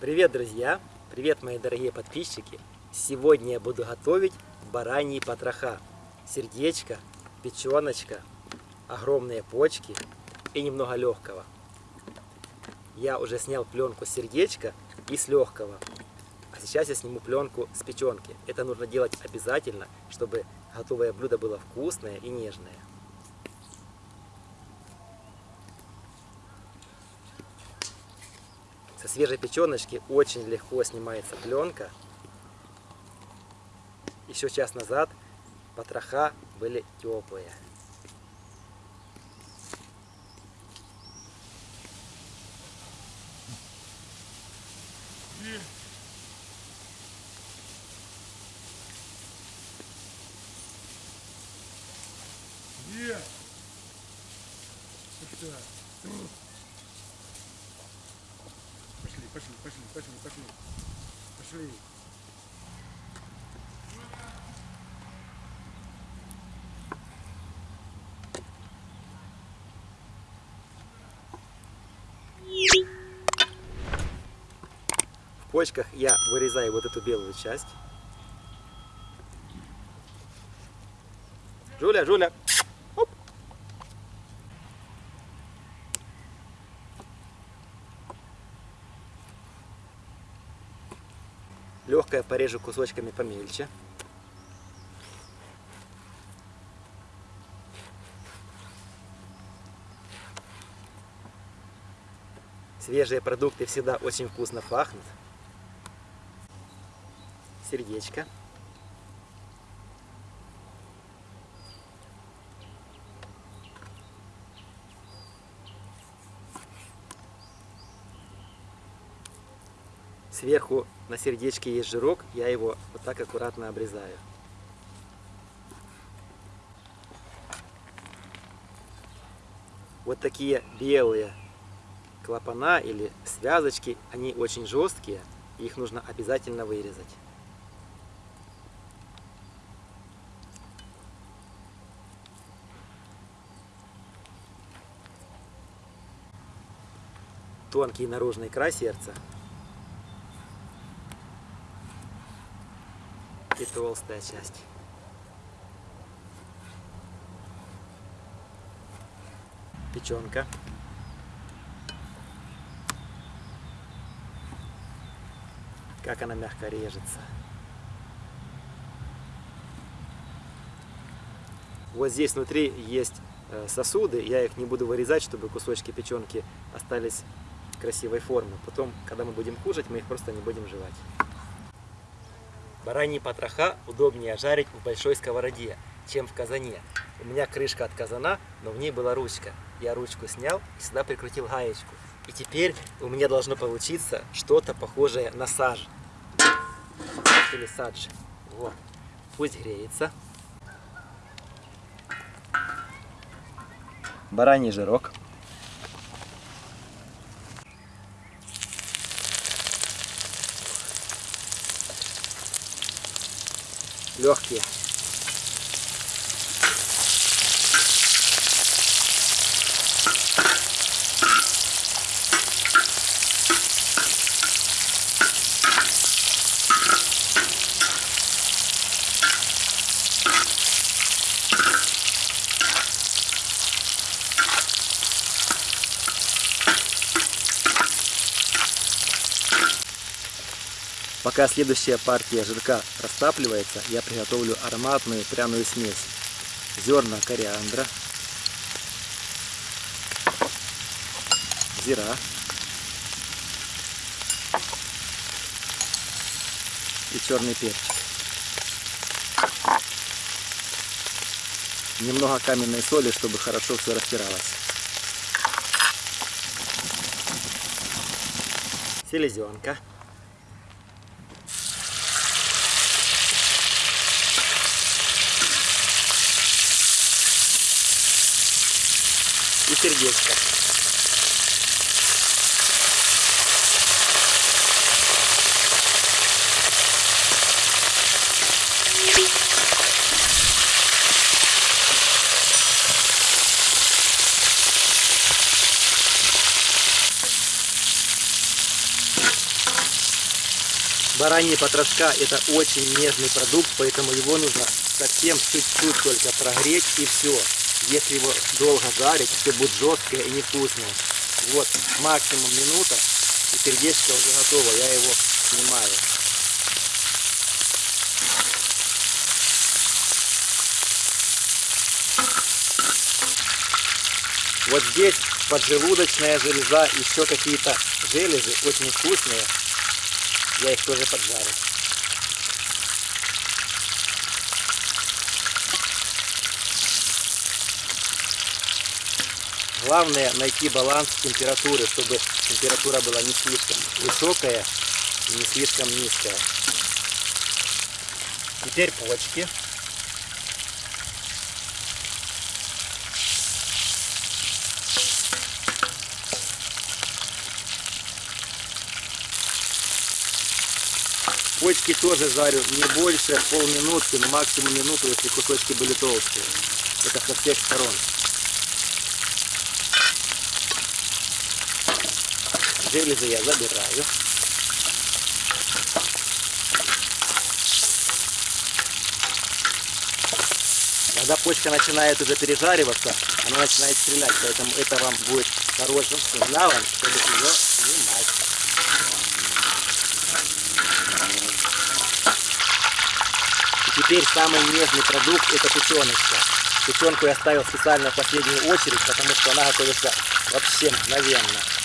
Привет, друзья! Привет, мои дорогие подписчики! Сегодня я буду готовить бараньи потроха. Сердечко, печеночка, огромные почки и немного легкого. Я уже снял пленку с сердечка и с легкого. А сейчас я сниму пленку с печенки. Это нужно делать обязательно, чтобы готовое блюдо было вкусное и нежное. Со свежей печеночки очень легко снимается пленка. Еще час назад потроха были теплые. Є! Пошли, пошли, пошли, пошли, пошли. Пошли. В почках я вырезаю вот эту белую часть. Жуля, Жуля. Легкое порежу кусочками помельче. Свежие продукты всегда очень вкусно пахнут. Сердечко. Сверху на сердечке есть жирок, я его вот так аккуратно обрезаю. Вот такие белые клапана или связочки, они очень жесткие, их нужно обязательно вырезать. Тонкий наружный край сердца и толстая часть. Печенка. Как она мягко режется. Вот здесь внутри есть э, сосуды, я их не буду вырезать, чтобы кусочки печенки остались красивой формы. Потом, когда мы будем кушать, мы их просто не будем жевать. Бараньи потроха удобнее жарить в большой сковороде, чем в казане. У меня крышка от казана, но в ней была ручка. Я ручку снял и сюда прикрутил гаечку. И теперь у меня должно получиться что-то похожее на саж. Или садж. Вот. Пусть греется. Бараний жирок. York here. Пока следующая партия жирка растапливается, я приготовлю ароматную пряную смесь. Зерна кориандра, зира и черный перчик. Немного каменной соли, чтобы хорошо все растиралось. Селезенка. И сердечко. Бараньи потрошка это очень нежный продукт, поэтому его нужно совсем чуть-чуть только прогреть и все. Если его долго жарить, все будет жесткое и невкусное. Вот максимум минута, и сердечко уже готово, я его снимаю. Вот здесь поджелудочная железа, еще какие-то железы очень вкусные. Я их тоже поджарю. Главное найти баланс температуры, чтобы температура была не слишком высокая и не слишком низкая. Теперь почки. Почки тоже жарю не больше полминутки, но максимум минуту, если кусочки были толстые. Это со всех сторон. Железы я забираю. Когда почка начинает уже пережариваться, она начинает стрелять, поэтому это вам будет хорошим сигналом, чтобы ее снимать. И теперь самый нежный продукт это печеночка. Печенку я ставил специально в последнюю очередь, потому что она готовится вообще мгновенно.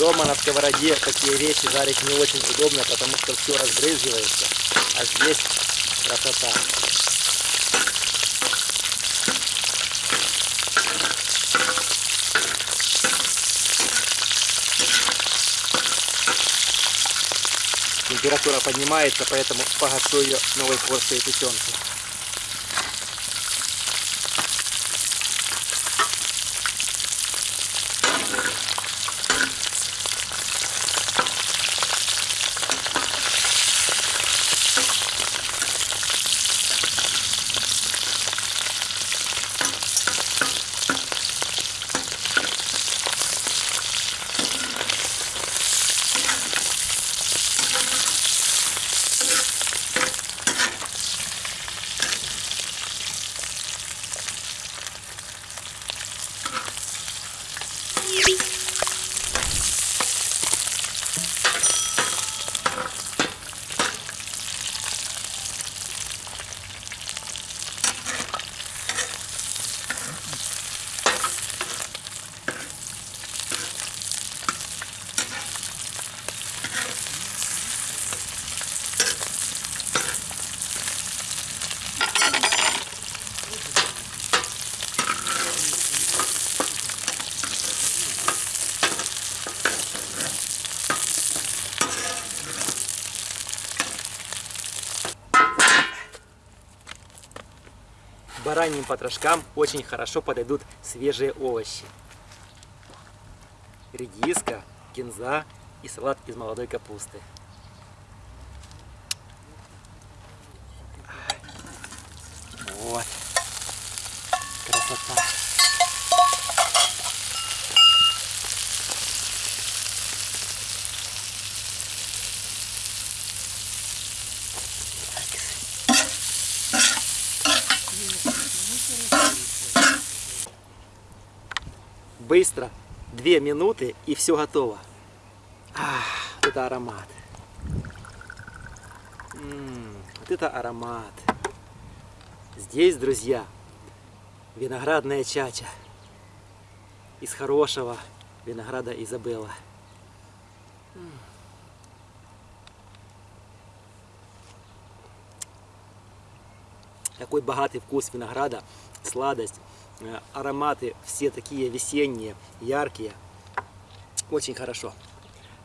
Дома на сковороде такие вещи жарить не очень удобно, потому что все разбрызгивается. А здесь красота. Температура поднимается, поэтому погашу ее новой порцией печенки. Бараньим потрошкам очень хорошо подойдут свежие овощи. Редиска, кинза и салат из молодой капусты. Вот. Красота. Быстро. Две минуты и все готово. Ах, это аромат. М, вот это аромат. Здесь, друзья, виноградная чача. Из хорошего винограда Изабелла. М. Такой богатый вкус винограда, сладость, э, ароматы все такие весенние, яркие. Очень хорошо.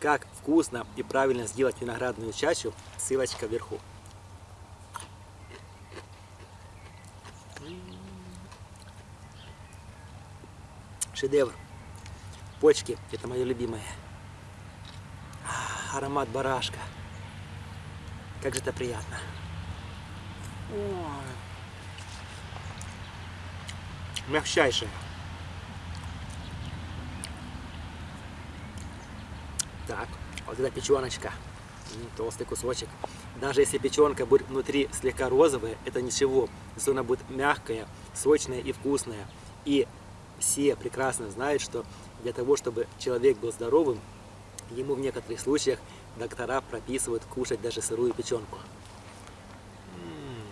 как вкусно и правильно сделать виноградную чачу, ссылочка вверху. Шедевр. Почки, это мое любимое. А, Аромат барашка. Как же это приятно. Ой. Мягчайшее. Так, вот эта печеночка. Толстый кусочек. Даже если печенка будет внутри слегка розовая, это ничего. Зато она будет мягкая, сочная и вкусная. И все прекрасно знают, что для того, чтобы человек был здоровым, ему в некоторых случаях доктора прописывают кушать даже сырую печенку. М.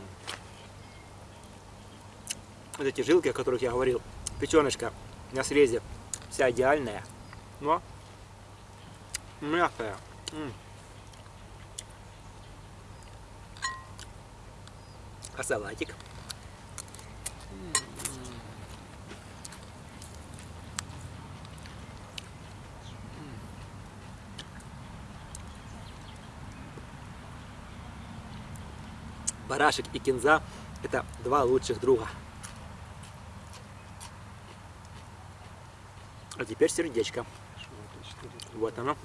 Вот эти жилки, о которых я говорил, печеночка на срезе вся идеальная, но мягкая. М. А салатик? Барашек и кинза – это два лучших друга. А теперь сердечко. Вот оно.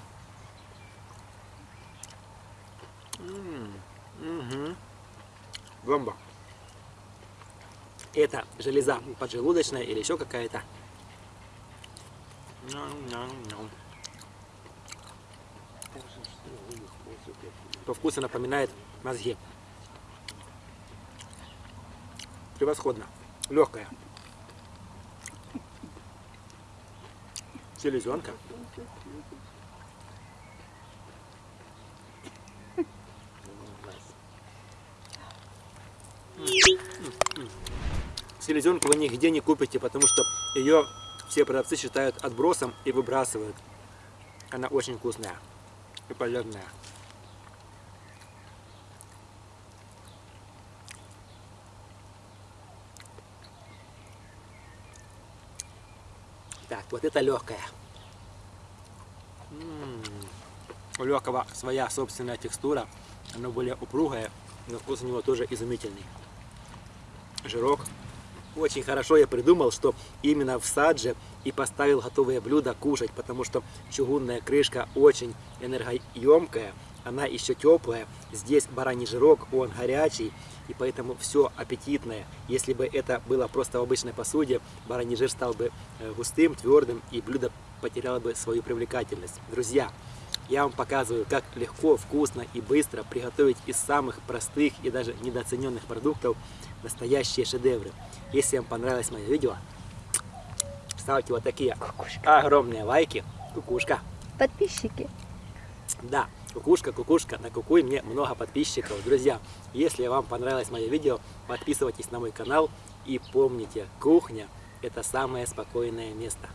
Мгм. Бомба. Это железа поджелудочная или еще какая-то. По вкусу напоминает мозги. Превосходно. Легкая. Селезенка. Селезенку вы нигде не купите, потому что ее все продавцы считают отбросом и выбрасывают. Она очень вкусная и полезная. Вот это легкая. У легкого своя собственная текстура. Оно более упругое, но вкус у него тоже изумительный. Жирок. Очень хорошо я придумал, что именно в садже и поставил готовое блюдо кушать, потому что чугунная крышка очень энергоемкая, она еще теплая. Здесь бараний жирок, он горячий, и поэтому все аппетитное. Если бы это было просто в обычной посуде, бараний жир стал бы э, густым, твердым, и блюдо потеряло бы свою привлекательность. Друзья, я вам показываю, как легко, вкусно и быстро приготовить из самых простых и даже недооцененных продуктов настоящие шедевры. Если вам понравилось мое видео, ставьте вот такие огромные лайки. Кукушка. Подписчики. Да, кукушка, кукушка, на кукуй мне много подписчиков. Друзья, если вам понравилось мое видео, подписывайтесь на мой канал и помните, кухня это самое спокойное место.